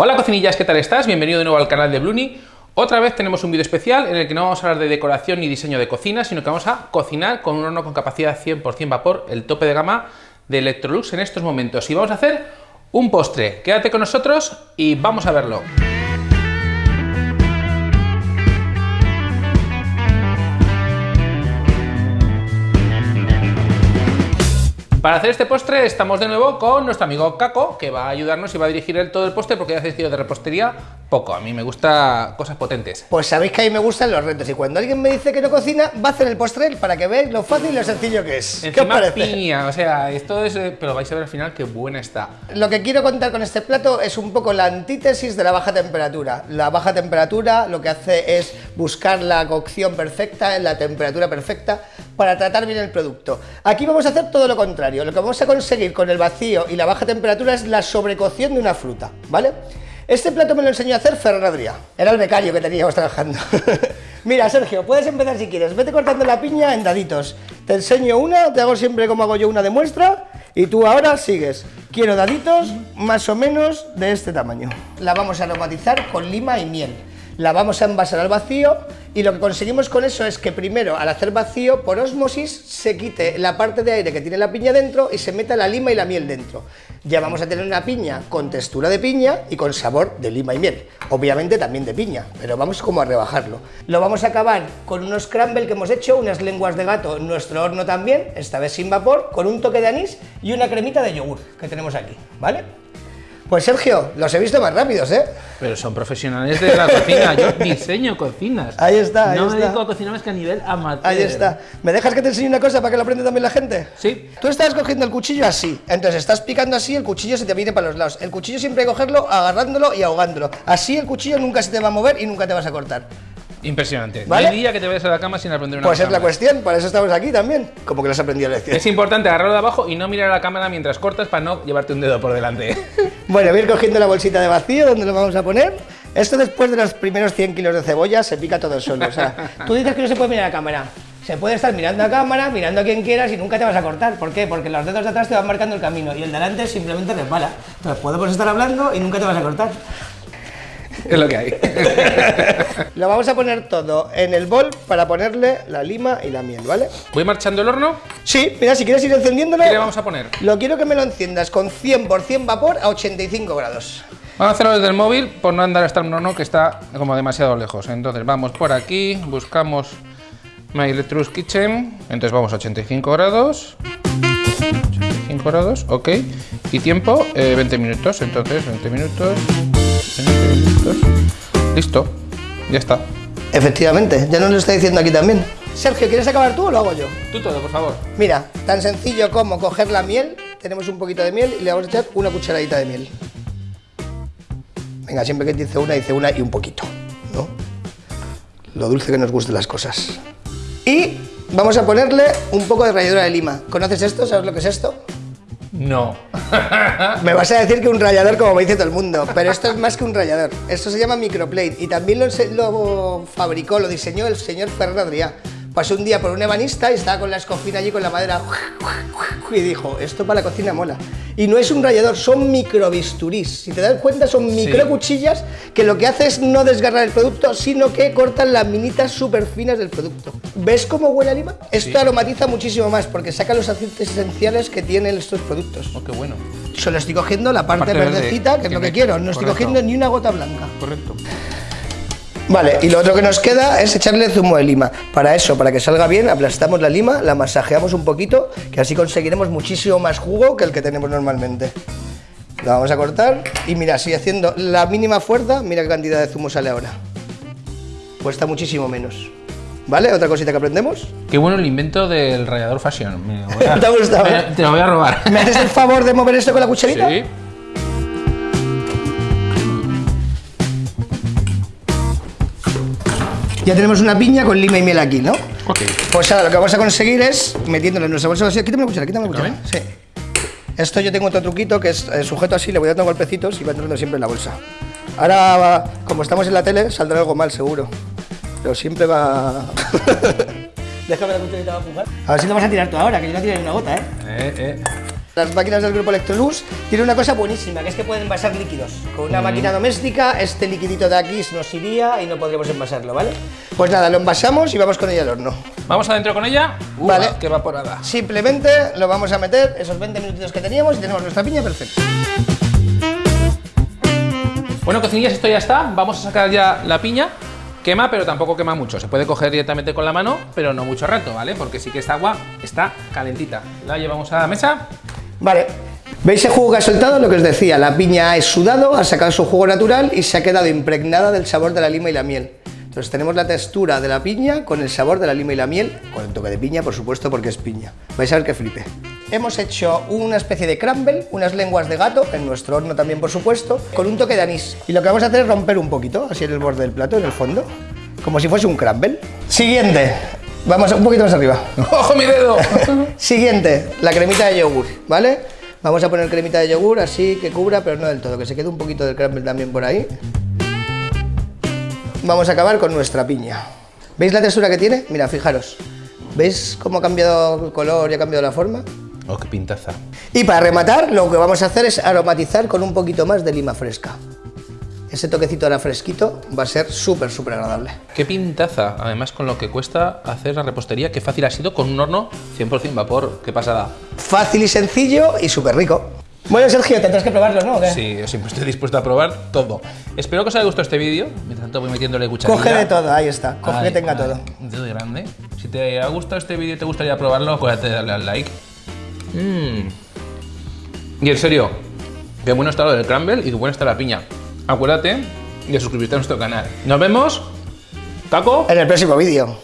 Hola cocinillas, ¿qué tal estás? Bienvenido de nuevo al canal de Bluni. Otra vez tenemos un vídeo especial en el que no vamos a hablar de decoración ni diseño de cocina, sino que vamos a cocinar con un horno con capacidad 100% vapor, el tope de gama de Electrolux en estos momentos. Y vamos a hacer un postre. Quédate con nosotros y vamos a verlo. Para hacer este postre estamos de nuevo con nuestro amigo Caco, que va a ayudarnos y va a dirigir el todo el postre porque ya has decidido de repostería poco. A mí me gusta cosas potentes. Pues sabéis que a mí me gustan los retos y cuando alguien me dice que no cocina, va a hacer el postre para que veáis lo fácil y lo sencillo que es. ¿Qué os parece? piña, o sea, esto es... Eh, pero vais a ver al final qué buena está. Lo que quiero contar con este plato es un poco la antítesis de la baja temperatura. La baja temperatura lo que hace es buscar la cocción perfecta, en la temperatura perfecta, para tratar bien el producto. Aquí vamos a hacer todo lo contrario. Lo que vamos a conseguir con el vacío y la baja temperatura es la sobrecocción de una fruta, ¿vale? Este plato me lo enseñó a hacer Ferran Adrià. Era el becario que teníamos trabajando. Mira, Sergio, puedes empezar si quieres. Vete cortando la piña en daditos. Te enseño una, te hago siempre como hago yo una de muestra y tú ahora sigues. Quiero daditos más o menos de este tamaño. La vamos a aromatizar con lima y miel la vamos a envasar al vacío y lo que conseguimos con eso es que primero al hacer vacío por osmosis se quite la parte de aire que tiene la piña dentro y se meta la lima y la miel dentro. Ya vamos a tener una piña con textura de piña y con sabor de lima y miel. Obviamente también de piña, pero vamos como a rebajarlo. Lo vamos a acabar con unos crumble que hemos hecho, unas lenguas de gato en nuestro horno también, esta vez sin vapor, con un toque de anís y una cremita de yogur que tenemos aquí, ¿vale? Pues Sergio, los he visto más rápidos, ¿eh? Pero son profesionales de la cocina, yo diseño cocinas. Ahí está, ahí no está. me dedico a cocinar más que a nivel amateur. Ahí está. ¿Me dejas que te enseñe una cosa para que lo aprenda también la gente? Sí. Tú estás cogiendo el cuchillo así, entonces estás picando así, el cuchillo se te viene para los lados. El cuchillo siempre hay que cogerlo agarrándolo y ahogándolo. Así el cuchillo nunca se te va a mover y nunca te vas a cortar. Impresionante. ¿Vale? No hay día que te vayas a la cama sin aprender una Pues es la cuestión, para eso estamos aquí también. Como que lo has aprendido lección. Es importante agarrarlo de abajo y no mirar a la cámara mientras cortas para no llevarte un dedo por delante. Bueno, voy a ir cogiendo la bolsita de vacío, donde lo vamos a poner? Esto después de los primeros 100 kilos de cebolla se pica todo solo. O sea, tú dices que no se puede mirar a la cámara. Se puede estar mirando a cámara, mirando a quien quieras y nunca te vas a cortar. ¿Por qué? Porque los dedos de atrás te van marcando el camino y el de adelante simplemente resbala. Entonces podemos estar hablando y nunca te vas a cortar. es lo que hay. Lo vamos a poner todo en el bol para ponerle la lima y la miel, ¿vale? Voy marchando el horno. Sí, mira, si quieres ir encendiéndolo... ¿Qué le vamos a poner? Lo quiero que me lo enciendas con 100% vapor a 85 grados. Vamos a hacerlo desde el móvil por no andar hasta un horno que está como demasiado lejos. Entonces vamos por aquí, buscamos My Electrolux Kitchen. Entonces vamos a 85 grados. 85 grados, ok. Y tiempo, eh, 20 minutos. Entonces, 20 minutos. 20 minutos. Listo, ya está. Efectivamente, ya nos lo está diciendo aquí también. Sergio, ¿quieres acabar tú o lo hago yo? Tú todo, por favor. Mira, tan sencillo como coger la miel, tenemos un poquito de miel y le vamos a echar una cucharadita de miel. Venga, siempre que dice una, dice una y un poquito, ¿no? Lo dulce que nos gusten las cosas. Y vamos a ponerle un poco de ralladura de lima. ¿Conoces esto? ¿Sabes lo que es esto? No. Me vas a decir que un rallador como me dice todo el mundo, pero esto es más que un rallador. Esto se llama microplate y también lo, fabricó, lo diseñó el señor Ferran Pasó un día por un ebanista y estaba con la escofina allí con la madera y dijo, esto para la cocina mola. Y no es un rallador, son microbisturís. Si te das cuenta, son micro cuchillas que lo que hace es no desgarrar el producto, sino que cortan las minitas súper finas del producto. ¿Ves cómo huele a lima? Esto aromatiza muchísimo más porque saca los aceites esenciales que tienen estos productos. Oh, qué bueno. Solo estoy cogiendo la parte, Parte verde, verdecita, que es que lo que me- quiero. No estoy cogiendo ni una gota blanca. Correcto. Vale, y lo otro que nos queda es echarle zumo de lima. Para eso, para que salga bien, aplastamos la lima, la masajeamos un poquito, que así conseguiremos muchísimo más jugo que el que tenemos normalmente. La vamos a cortar y mira, si haciendo la mínima fuerza, mira qué cantidad de zumo sale ahora. Cuesta muchísimo menos. ¿Vale? Otra cosita que aprendemos. Qué bueno el invento del rallador fashion. A- ¿Te ha gustado? Te lo voy a robar. ¿Me haces el favor de mover esto con la cucharita? Sí. Ya tenemos una piña con lima y miel aquí, ¿no? Ok. Pues ahora lo que vamos a conseguir es metiéndolo en nuestra bolsa vacía. Quítame la cuchara, quítame la cuchara. Sí. Esto yo tengo otro truquito que es eh, sujeto así, le voy dando golpecitos y va entrando siempre en la bolsa. Ahora, va- como estamos en la tele, saldrá algo mal seguro. Pero siempre va. Déjame la cucharita para empujar. A ver si lo vas a tirar tú ahora, que yo no tiré ni una gota, ¿eh? Eh, eh. Las máquinas del grupo Electrolux tienen una cosa buenísima, que es que pueden envasar líquidos. Con una máquina doméstica, este liquidito de aquí nos iría y no podríamos envasarlo, ¿vale? Pues nada, lo envasamos y vamos con ella al horno. Vamos adentro con ella. Vale. Qué evaporada. Simplemente lo vamos a meter esos 20 minutitos que teníamos y tenemos nuestra piña perfecta. Bueno, cocinillas, esto ya está. Vamos a sacar ya la piña. Quema, pero tampoco quema mucho. Se puede coger directamente con la mano, pero no mucho rato, ¿vale? Porque sí que esta agua está calentita. La llevamos a la mesa. Vale. ¿Veis el jugo que ha soltado? Lo que os decía, la piña es sudado, ha sacado su jugo natural y se ha quedado impregnada del sabor de la lima y la miel. Entonces tenemos la textura de la piña con el sabor de la lima y la miel, con el toque de piña, por supuesto, porque es piña. Vais a ver que flipe. Hemos hecho una especie de crumble, unas lenguas de gato, en nuestro horno también, por supuesto, con un toque de anís. Y lo que vamos a hacer es romper un poquito, así en el borde del plato, en el fondo, como si fuese un crumble. Siguiente. Vamos un poquito más arriba. ¡Ojo mi dedo! Siguiente, la cremita de yogur, ¿vale? Vamos a poner cremita de yogur así que cubra, pero no del todo, que se quede un poquito del crumble también por ahí. Vamos a acabar con nuestra piña. ¿Veis la textura que tiene? Mira, fijaros. ¿Veis cómo ha cambiado el color y ha cambiado la forma? ¡Oh, qué pintaza! Y para rematar, lo que vamos a hacer es aromatizar con un poquito más de lima fresca. Ese toquecito ahora fresquito va a ser súper, súper agradable. ¡Qué pintaza! Además, con lo que cuesta hacer la repostería, qué fácil ha sido con un horno 100% vapor. ¡Qué pasada! Fácil y sencillo y súper rico. Bueno, Sergio, tendrás que probarlo, ¿no? Sí, yo siempre estoy dispuesto a probar todo. Espero que os haya gustado este vídeo. Mientras tanto voy metiéndole cucharilla. Coge de todo, ahí está. Coge que tenga ay, todo. Un dedo grande. Si te ha gustado este vídeo y te gustaría probarlo, acuérdate de darle al like. Mm. Y en serio, qué bueno está lo del crumble y qué buena está la piña. Acuérdate de suscribirte a nuestro canal. Nos vemos. Taco. En el próximo vídeo.